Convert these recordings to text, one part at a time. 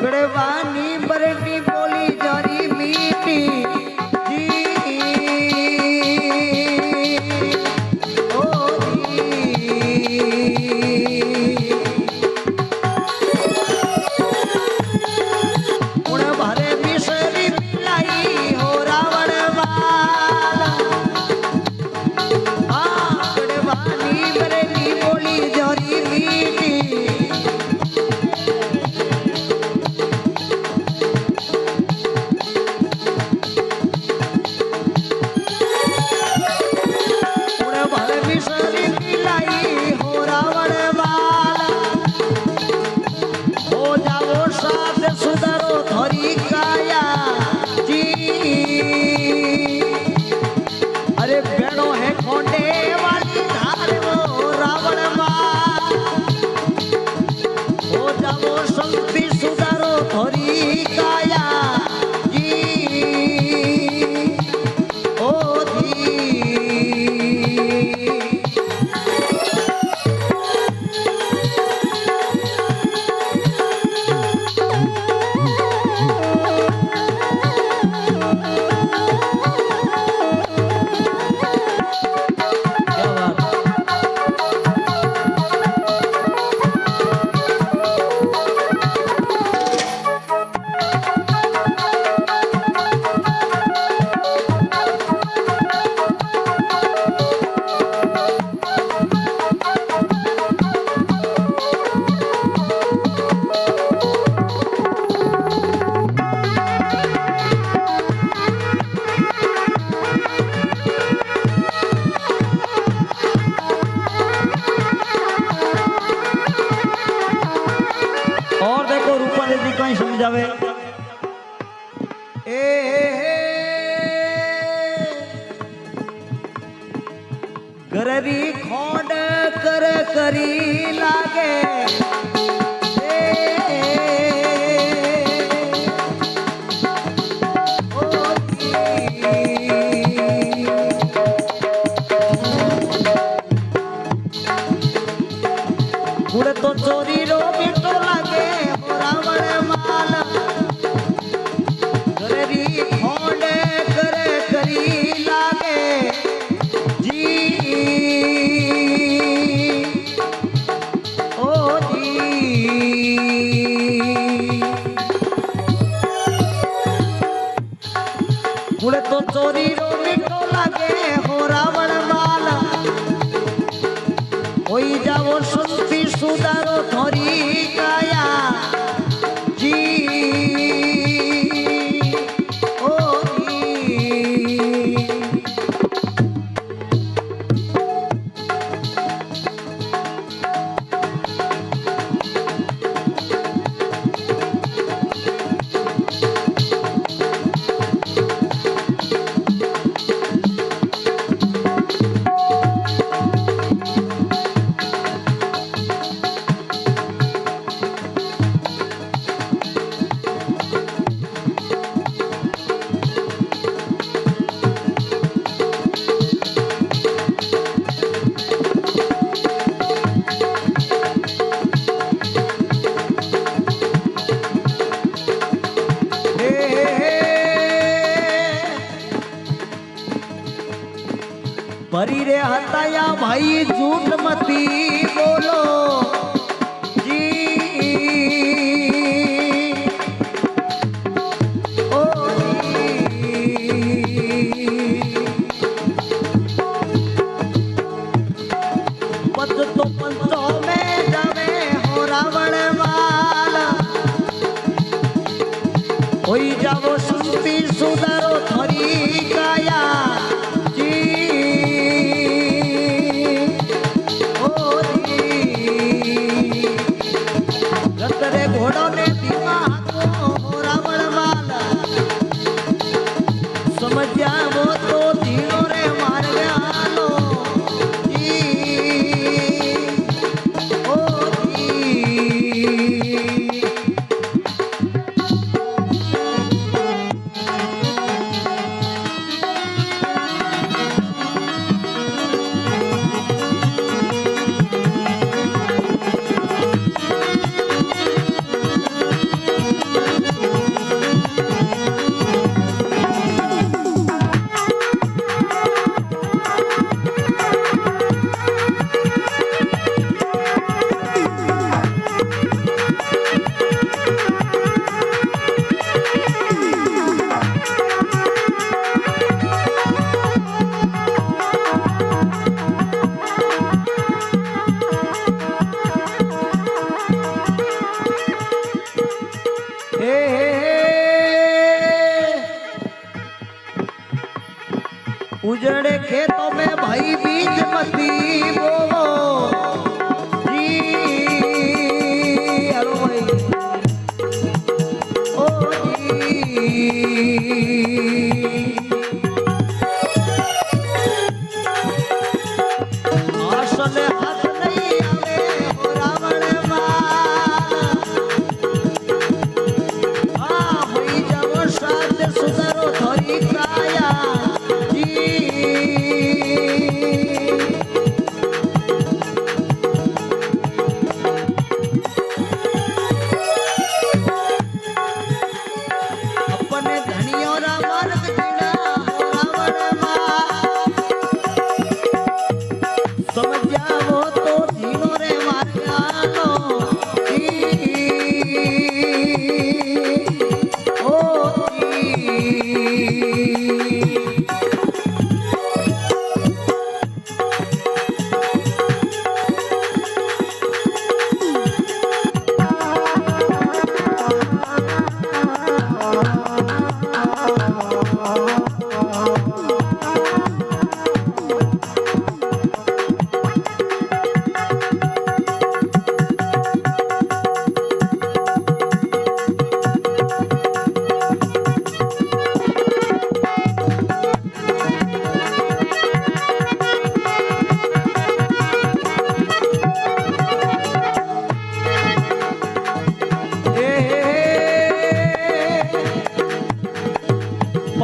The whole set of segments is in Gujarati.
કડવાની બરડી બોલી જરી મીઠી. যাবে। Oh. उजड़े खेतों में भाई बीज मती वो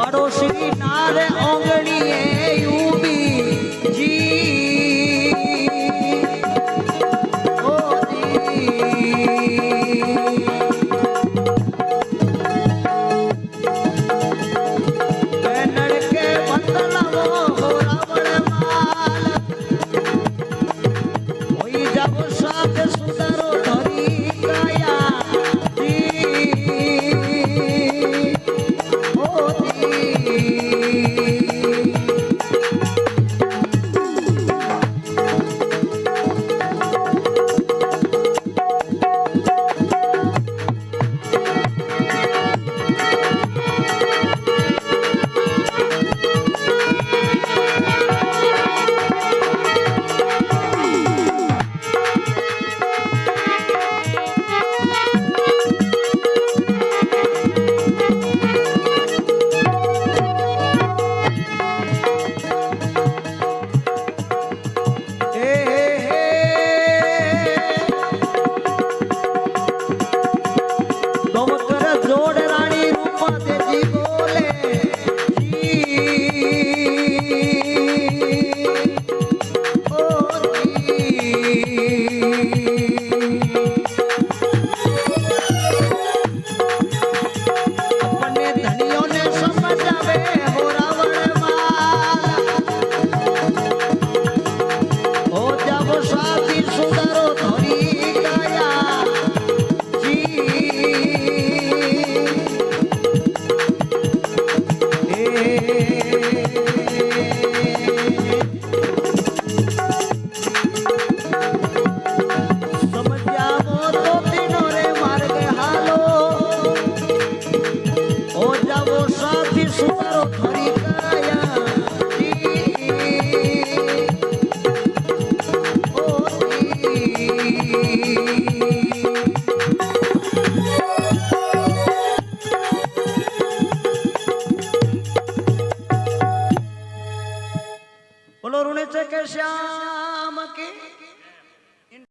મારો શ્રી નાર ઓંગણીએ